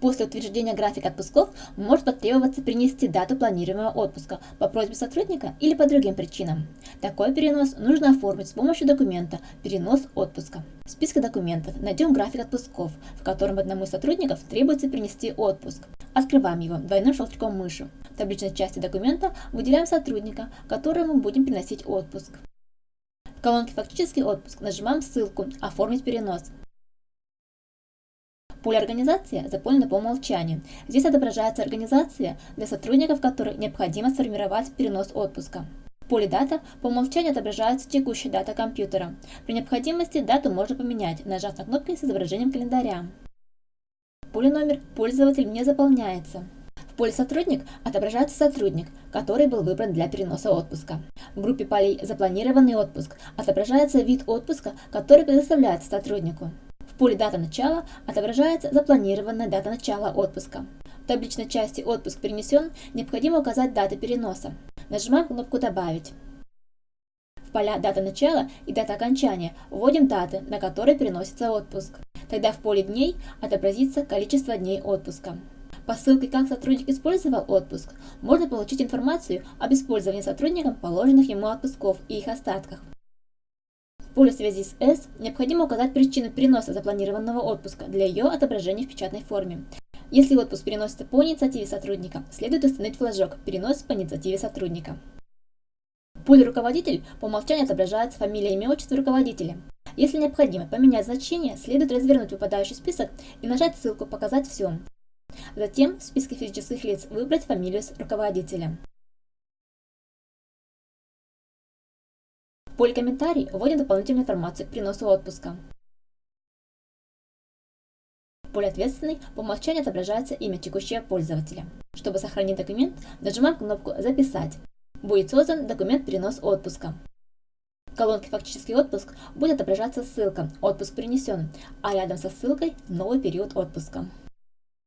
После утверждения графика отпусков может потребоваться принести дату планируемого отпуска по просьбе сотрудника или по другим причинам. Такой перенос нужно оформить с помощью документа «Перенос отпуска». В списке документов найдем график отпусков, в котором одному из сотрудников требуется принести отпуск. Открываем его двойным щелчком мыши. В табличной части документа выделяем сотрудника, которому будем приносить отпуск. В колонке «Фактический отпуск» нажимаем ссылку «Оформить перенос». Поле «Организация» заполнено по умолчанию. Здесь отображается организация, для сотрудников которой необходимо сформировать перенос отпуска. В поле «Дата» по умолчанию отображается текущая дата компьютера. При необходимости дату можно поменять, нажав на кнопки с изображением календаря. Поле «Номер» пользователь не заполняется. В поле «Сотрудник» отображается сотрудник, который был выбран для переноса отпуска. В группе полей «Запланированный отпуск» отображается вид отпуска, который предоставляется сотруднику поле «Дата начала» отображается запланированная дата начала отпуска. В табличной части «Отпуск перенесен» необходимо указать даты переноса. Нажимаем кнопку «Добавить». В поля «Дата начала» и «Дата окончания» вводим даты, на которые переносится отпуск. Тогда в поле «Дней» отобразится количество дней отпуска. По ссылке «Как сотрудник использовал отпуск» можно получить информацию об использовании сотрудником положенных ему отпусков и их остатках. В поле связи с S необходимо указать причину переноса запланированного отпуска для ее отображения в печатной форме. Если отпуск переносится по инициативе сотрудника, следует установить флажок «Перенос по инициативе сотрудника». В поле «Руководитель» по умолчанию отображается фамилия, имя, отчество руководителя. Если необходимо поменять значение, следует развернуть выпадающий список и нажать ссылку «Показать все». Затем в списке физических лиц выбрать фамилию руководителя. Поле «Комментарий» вводим дополнительную информацию к приносу отпуска. В поле «Ответственный» по умолчанию отображается имя текущего пользователя. Чтобы сохранить документ, нажимаем кнопку «Записать». Будет создан документ «Перенос отпуска». В колонке «Фактический отпуск» будет отображаться ссылка «Отпуск перенесен», а рядом со ссылкой «Новый период отпуска».